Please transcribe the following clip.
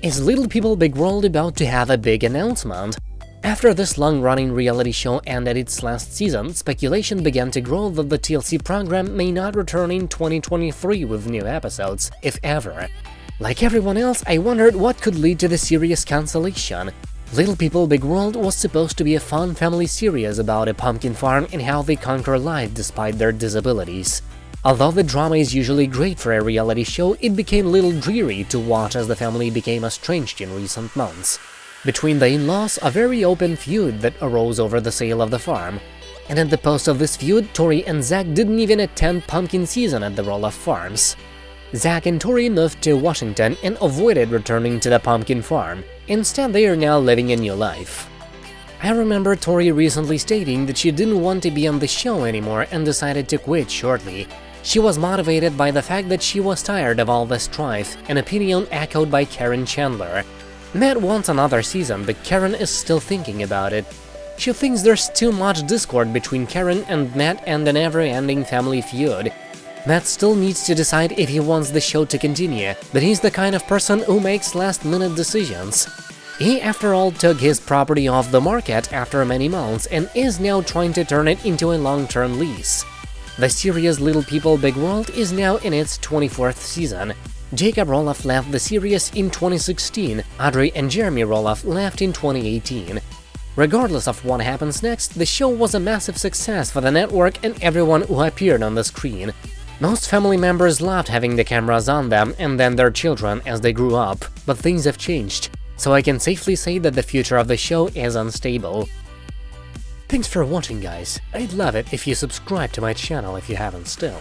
Is Little People Big World about to have a big announcement? After this long-running reality show ended its last season, speculation began to grow that the TLC program may not return in 2023 with new episodes, if ever. Like everyone else, I wondered what could lead to the series cancellation. Little People Big World was supposed to be a fun family series about a pumpkin farm and how they conquer life despite their disabilities. Although the drama is usually great for a reality show, it became a little dreary to watch as the family became estranged in recent months. Between the in-laws, a very open feud that arose over the sale of the farm. And at the post of this feud, Tori and Zach didn't even attend pumpkin season at the Roloff Farms. Zach and Tori moved to Washington and avoided returning to the pumpkin farm. Instead, they are now living a new life. I remember Tori recently stating that she didn't want to be on the show anymore and decided to quit shortly, she was motivated by the fact that she was tired of all the strife, an opinion echoed by Caryn Chandler. Matt wants another season, but Caryn is still thinking about it. She thinks there's too much discord between Caryn and Matt and an ever-ending family feud. Matt still needs to decide if he wants the show to continue, but he's the kind of person who makes last-minute decisions. He, after all, took his property off the market after many months and is now trying to turn it into a long-term lease. The series Little People Big World is now in its 24th season. Jacob Roloff left the series in 2016, Audrey and Jeremy Roloff left in 2018. Regardless of what happens next, the show was a massive success for the network and everyone who appeared on the screen. Most family members loved having the cameras on them and then their children as they grew up, but things have changed, so I can safely say that the future of the show is unstable. Thanks for watching guys, I'd love it if you subscribe to my channel if you haven't still.